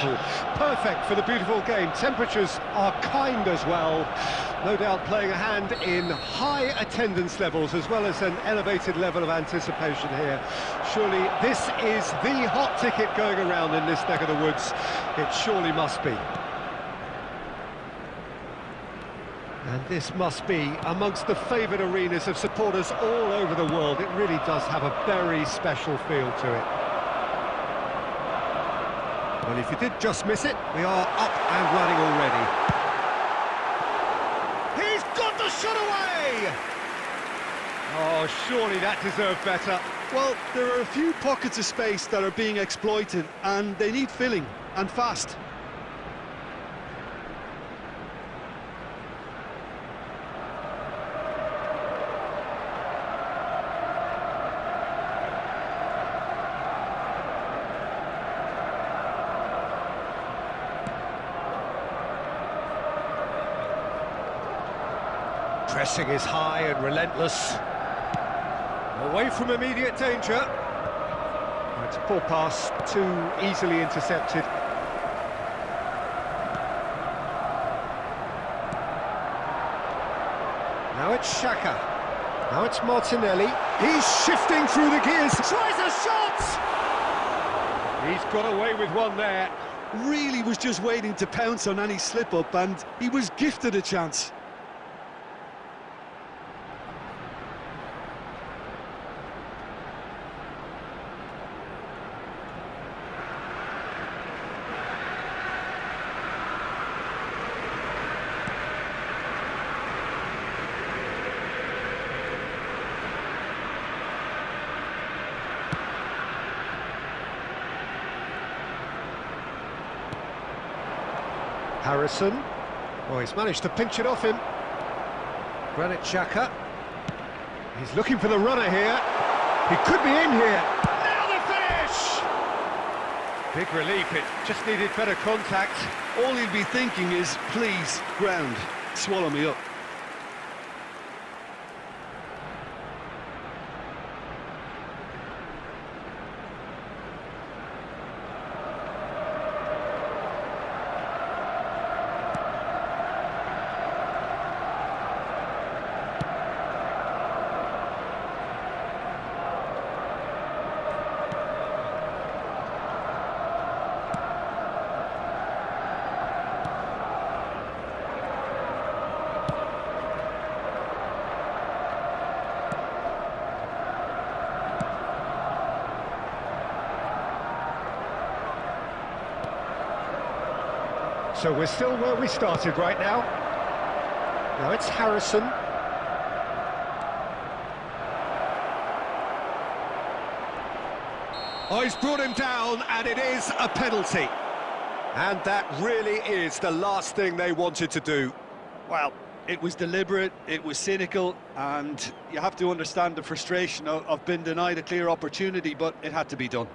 Perfect for the beautiful game. Temperatures are kind as well. No doubt playing a hand in high attendance levels as well as an elevated level of anticipation here. Surely this is the hot ticket going around in this neck of the woods. It surely must be. And this must be amongst the favoured arenas of supporters all over the world. It really does have a very special feel to it. Well, if you did just miss it, we are up and running already. He's got the shot away! Oh, surely that deserved better. Well, there are a few pockets of space that are being exploited, and they need filling, and fast. Pressing is high and relentless. Away from immediate danger. It's a poor pass, too easily intercepted. Now it's Xhaka. Now it's Martinelli. He's shifting through the gears. Tries a shot! He's got away with one there. Really was just waiting to pounce on any slip-up, and he was gifted a chance. Harrison. Oh, he's managed to pinch it off him. Granit Xhaka. He's looking for the runner here. He could be in here. Now the finish! Big relief, it just needed better contact. All he'd be thinking is, please, ground, swallow me up. So we're still where we started right now. Now it's Harrison. Oh, he's brought him down, and it is a penalty. And that really is the last thing they wanted to do. Well, it was deliberate, it was cynical, and you have to understand the frustration of, of being denied a clear opportunity, but it had to be done.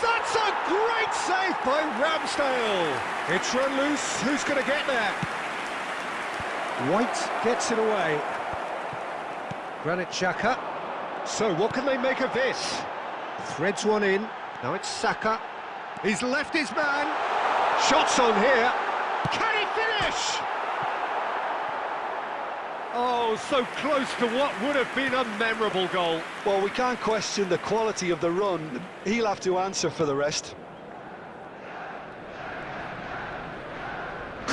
That's a great save by Ramsdale. It's run loose. Who's going to get there? White gets it away. Granit Xhaka. So what can they make of this? Threads one in. Now it's Saka. He's left his man. Shots on here. Can he finish? Oh, so close to what would have been a memorable goal. Well, we can't question the quality of the run. He'll have to answer for the rest.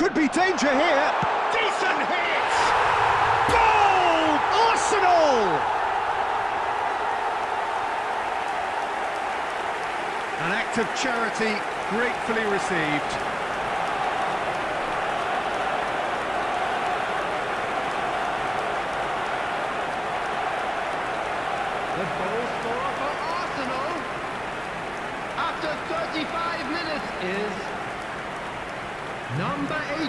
Could be danger here. Decent hit! Goal! Arsenal! An act of charity gratefully received. The goal scorer for Arsenal after 35 minutes is Number 18,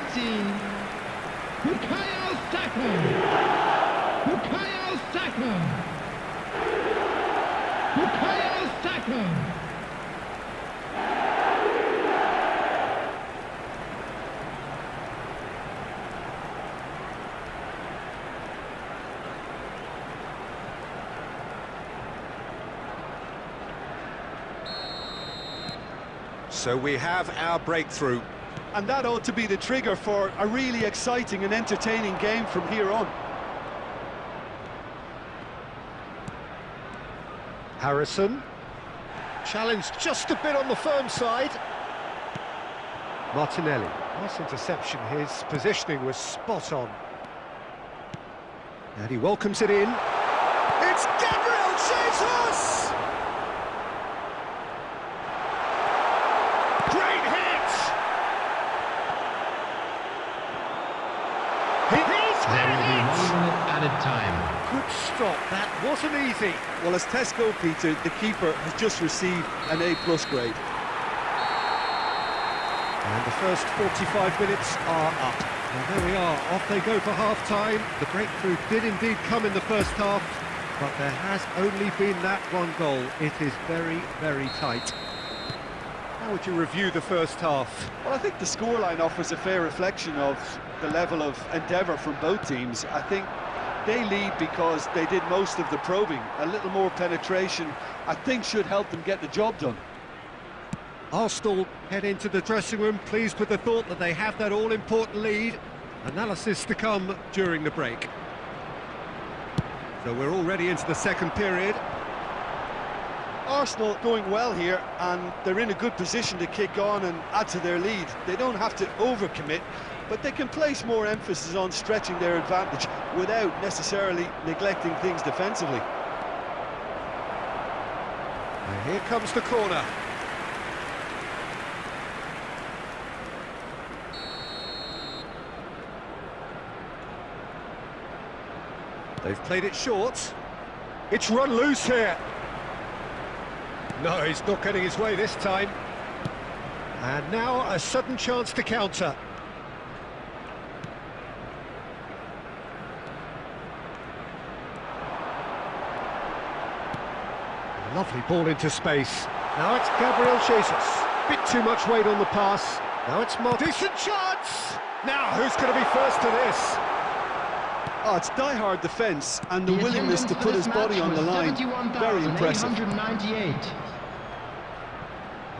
Bukayo Saka. Bukayo Saka. Bukayo Saka. So we have our breakthrough. And that ought to be the trigger for a really exciting and entertaining game from here on. Harrison. Challenged just a bit on the firm side. Martinelli. Nice interception. His positioning was spot on. And he welcomes it in. It's Gabriel Jesus! Great hit! He is There will be it! one minute added time. Good stop. That wasn't easy. Well, as Tesco, Peter, the keeper has just received an A-plus grade. And the first 45 minutes are up. Well, there we are, off they go for half-time. The breakthrough did indeed come in the first half, but there has only been that one goal. It is very, very tight. How would you review the first half? Well, I think the scoreline offers a fair reflection of the level of endeavour from both teams. I think they lead because they did most of the probing. A little more penetration, I think, should help them get the job done. Arsenal head into the dressing room pleased with the thought that they have that all-important lead. Analysis to come during the break. So we're already into the second period. Arsenal going well here, and they're in a good position to kick on and add to their lead. They don't have to overcommit, but they can place more emphasis on stretching their advantage without necessarily neglecting things defensively. And here comes the corner. They've played it short. It's run loose here. No, he's not getting his way this time. And now a sudden chance to counter. Lovely ball into space. Now it's Gabriel Jesus. Bit too much weight on the pass. Now it's Mar Decent chance! Now, who's going to be first to this? Oh, it's die-hard defence and the, The willingness to put his body on the line. Very impressive.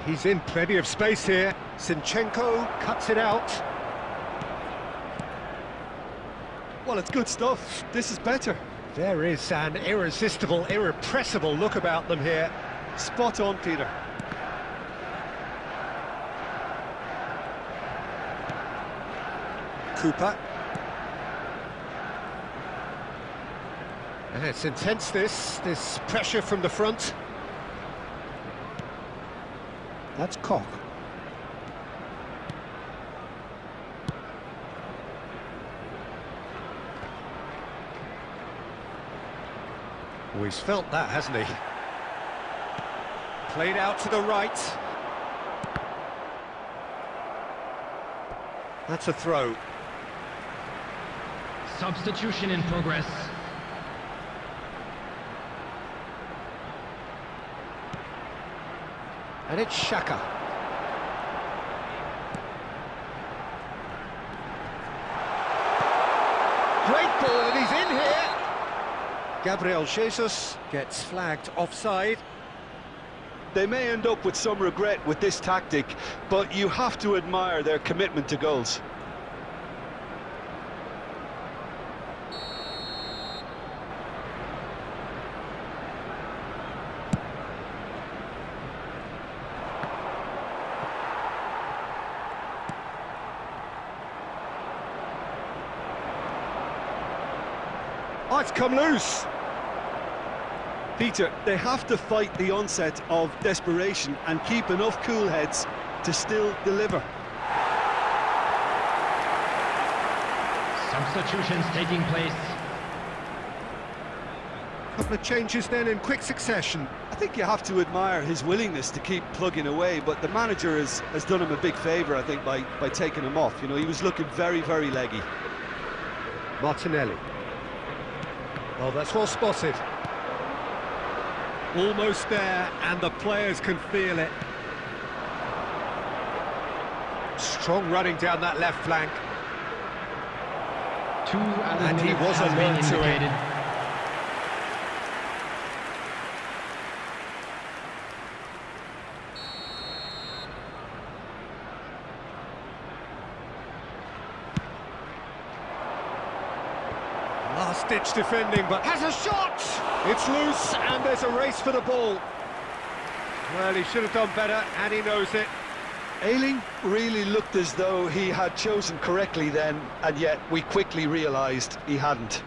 He's in plenty of space here. Zinchenko cuts it out. Well, it's good stuff. This is better. There is an irresistible, irrepressible look about them here. Spot on, Peter. Cooper. And it's intense, this, this pressure from the front. That's Koch. Oh, he's felt that, hasn't he? Played out to the right. That's a throw. Substitution in progress. And it's Xhaka. Great ball, and he's in here. Gabriel Jesus gets flagged offside. They may end up with some regret with this tactic, but you have to admire their commitment to goals. Oh, it's come loose. Peter, they have to fight the onset of desperation and keep enough cool heads to still deliver. Substitutions taking place. Couple of changes then in quick succession. I think you have to admire his willingness to keep plugging away, but the manager has, has done him a big favour, I think, by, by taking him off. You know, he was looking very, very leggy. Martinelli. Oh, that's well spotted. Almost there, and the players can feel it. Strong running down that left flank. Two And he was alert to it. Last-ditch defending, but has a shot! It's loose, and there's a race for the ball. Well, he should have done better, and he knows it. Ayling really looked as though he had chosen correctly then, and yet we quickly realised he hadn't.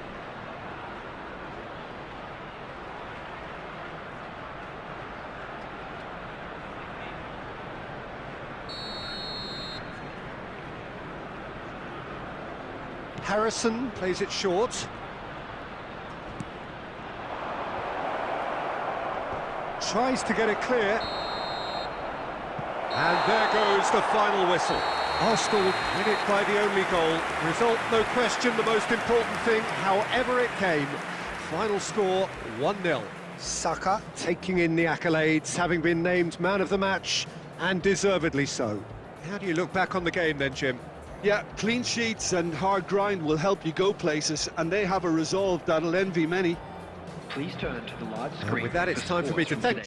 Harrison plays it short. Tries to get it clear. And there goes the final whistle. Arsenal win it by the only goal. Result, no question, the most important thing, however it came. Final score, 1-0. Saka taking in the accolades, having been named man of the match, and deservedly so. How do you look back on the game then, Jim? Yeah, clean sheets and hard grind will help you go places, and they have a resolve that'll envy many. Please turn to the large And screen. with that, it's time for me to from thank today.